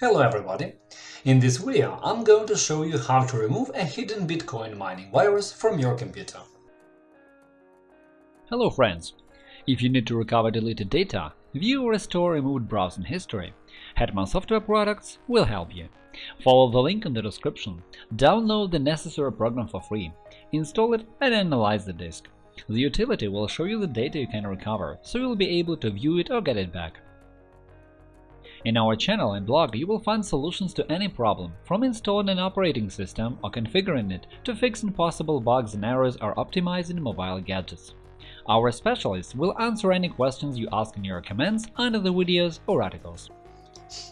Hello everybody! In this video I'm going to show you how to remove a hidden Bitcoin mining virus from your computer. Hello friends! If you need to recover deleted data, view or restore removed browsing history, Hetman Software Products will help you. Follow the link in the description, download the necessary program for free, install it and analyze the disk. The utility will show you the data you can recover, so you'll be able to view it or get it back. In our channel and blog you will find solutions to any problem, from installing an operating system or configuring it to fixing possible bugs and errors or optimizing mobile gadgets. Our specialists will answer any questions you ask in your comments under the videos or articles.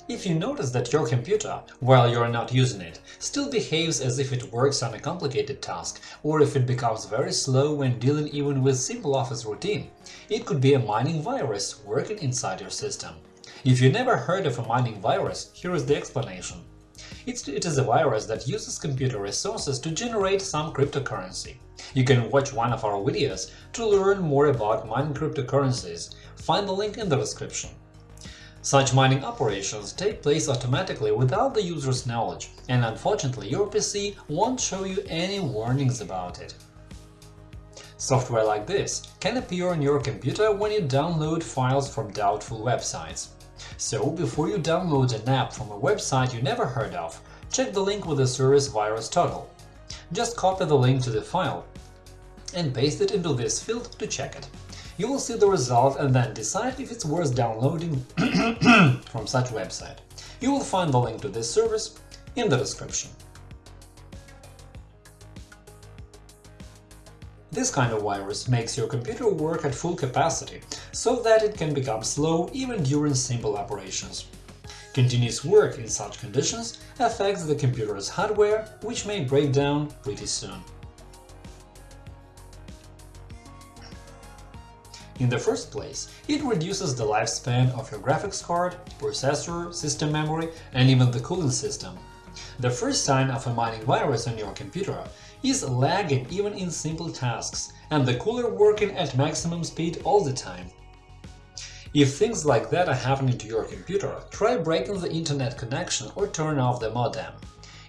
If you notice that your computer, while you're not using it, still behaves as if it works on a complicated task, or if it becomes very slow when dealing even with simple office routine, it could be a mining virus working inside your system. If you never heard of a mining virus, here is the explanation. It's, it is a virus that uses computer resources to generate some cryptocurrency. You can watch one of our videos to learn more about mining cryptocurrencies, find the link in the description. Such mining operations take place automatically without the user's knowledge, and unfortunately your PC won't show you any warnings about it. Software like this can appear on your computer when you download files from doubtful websites. So, before you download an app from a website you never heard of, check the link with the service VirusTotal. Just copy the link to the file and paste it into this field to check it. You will see the result and then decide if it's worth downloading from such website. You will find the link to this service in the description. This kind of virus makes your computer work at full capacity, so that it can become slow even during simple operations. Continuous work in such conditions affects the computer's hardware, which may break down pretty soon. In the first place, it reduces the lifespan of your graphics card, processor, system memory, and even the cooling system. The first sign of a mining virus on your computer is lagging even in simple tasks, and the cooler working at maximum speed all the time. If things like that are happening to your computer, try breaking the internet connection or turn off the modem.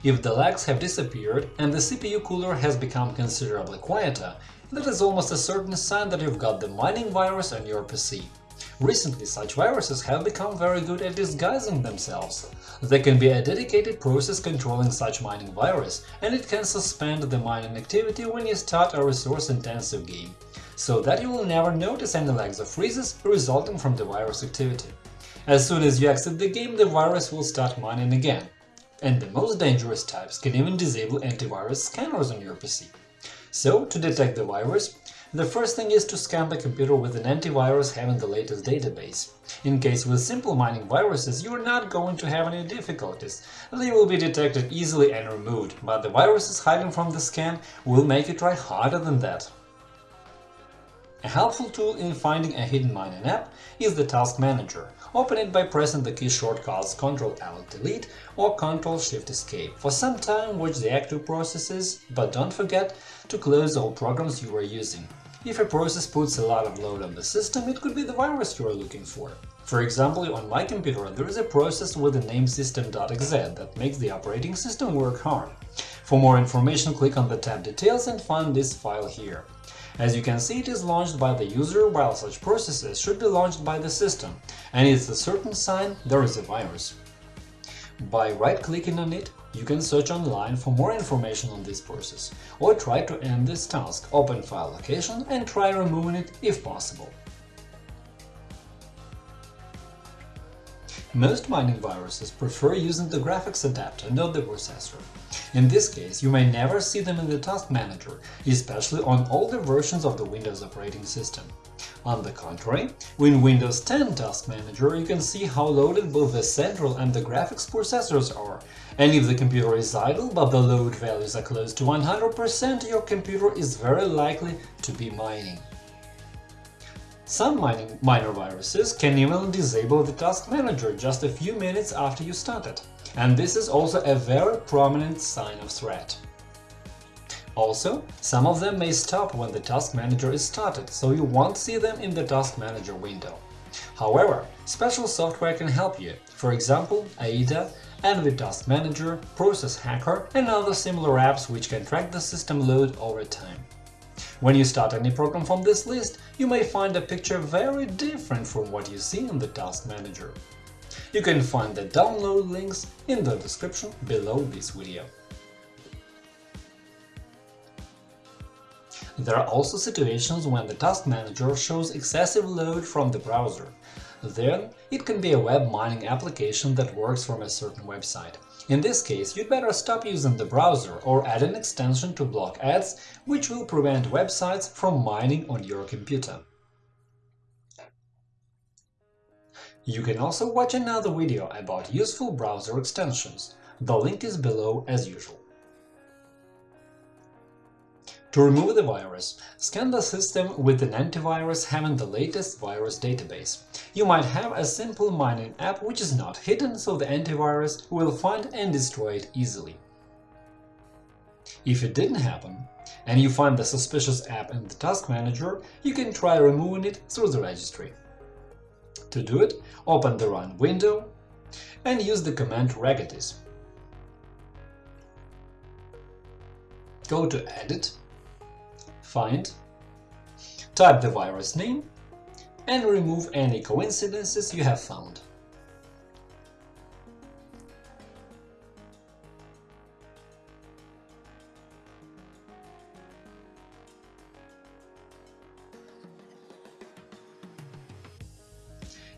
If the lags have disappeared and the CPU cooler has become considerably quieter, that is almost a certain sign that you've got the mining virus on your PC. Recently, such viruses have become very good at disguising themselves. There can be a dedicated process controlling such mining virus, and it can suspend the mining activity when you start a resource-intensive game, so that you will never notice any lags or freezes resulting from the virus activity. As soon as you exit the game, the virus will start mining again. And the most dangerous types can even disable antivirus scanners on your PC. So, to detect the virus, the first thing is to scan the computer with an antivirus having the latest database. In case with simple mining viruses, you are not going to have any difficulties, they will be detected easily and removed, but the viruses hiding from the scan will make you try harder than that. A helpful tool in finding a hidden mining app is the Task Manager. Open it by pressing the key shortcuts Ctrl-Alt-Delete or Ctrl-Shift-Escape. For some time watch the active processes, but don't forget to close all programs you are using. If a process puts a lot of load on the system, it could be the virus you are looking for. For example, on my computer there is a process with the name system.exe that makes the operating system work hard. For more information, click on the tab Details and find this file here. As you can see, it is launched by the user, while such processes should be launched by the system, and it's a certain sign there is a virus. By right-clicking on it, you can search online for more information on this process, or try to end this task, open file location and try removing it if possible. Most mining viruses prefer using the graphics adapter, not the processor. In this case, you may never see them in the Task Manager, especially on older versions of the Windows operating system. On the contrary, in Windows 10 Task Manager you can see how loaded both the central and the graphics processors are, and if the computer is idle but the load values are close to 100%, your computer is very likely to be mining. Some mining, miner viruses can even disable the Task Manager just a few minutes after you start it, and this is also a very prominent sign of threat. Also, some of them may stop when the Task Manager is started, so you won't see them in the Task Manager window. However, special software can help you, for example, AIDA AnVir Task Manager, Process Hacker and other similar apps which can track the system load over time. When you start any program from this list, you may find a picture very different from what you see in the Task Manager. You can find the download links in the description below this video. There are also situations when the Task Manager shows excessive load from the browser. Then it can be a web mining application that works from a certain website. In this case, you'd better stop using the browser or add an extension to block ads, which will prevent websites from mining on your computer. You can also watch another video about useful browser extensions. The link is below as usual. To remove the virus, scan the system with an antivirus having the latest virus database. You might have a simple mining app which is not hidden, so the antivirus will find and destroy it easily. If it didn't happen, and you find the suspicious app in the Task Manager, you can try removing it through the registry. To do it, open the Run window and use the command regedit. Go to Edit find, type the virus name, and remove any coincidences you have found.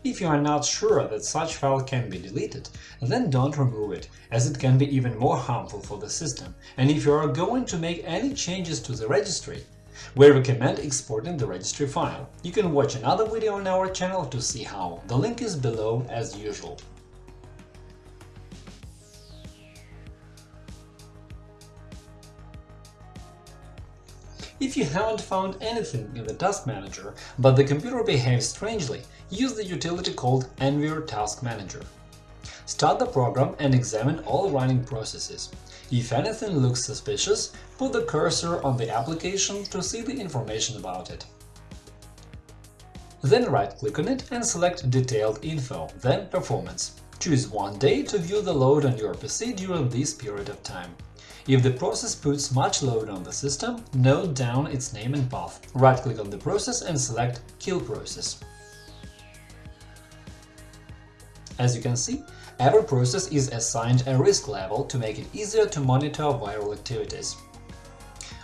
If you are not sure that such file can be deleted, then don't remove it, as it can be even more harmful for the system, and if you are going to make any changes to the registry, we recommend exporting the registry file. You can watch another video on our channel to see how. The link is below as usual. If you haven't found anything in the Task Manager, but the computer behaves strangely, use the utility called AnVir Task Manager. Start the program and examine all running processes. If anything looks suspicious, put the cursor on the application to see the information about it. Then right-click on it and select Detailed info, then Performance. Choose one day to view the load on your PC during this period of time. If the process puts much load on the system, note down its name and path. Right-click on the process and select Kill process. As you can see, Every process is assigned a risk level to make it easier to monitor viral activities.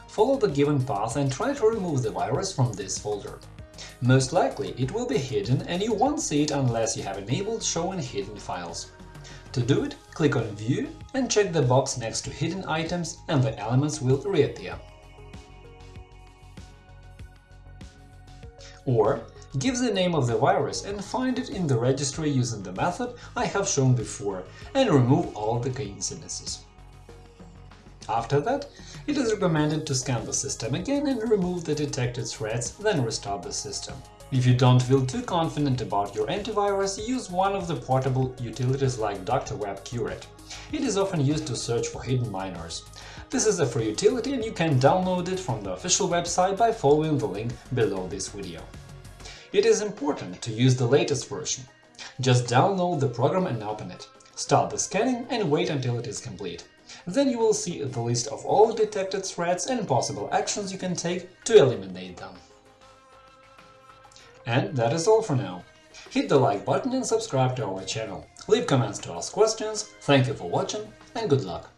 Follow the given path and try to remove the virus from this folder. Most likely it will be hidden and you won't see it unless you have enabled Showing Hidden Files. To do it, click on View and check the box next to Hidden items and the elements will reappear. Or Give the name of the virus and find it in the registry using the method I have shown before and remove all the coincidences. After that, it is recommended to scan the system again and remove the detected threats, then restart the system. If you don't feel too confident about your antivirus, use one of the portable utilities like Dr.Web CureIt. It is often used to search for hidden miners. This is a free utility and you can download it from the official website by following the link below this video. It is important to use the latest version. Just download the program and open it. Start the scanning and wait until it is complete. Then you will see the list of all detected threats and possible actions you can take to eliminate them. And that is all for now. Hit the like button and subscribe to our channel. Leave comments to ask questions, thank you for watching and good luck!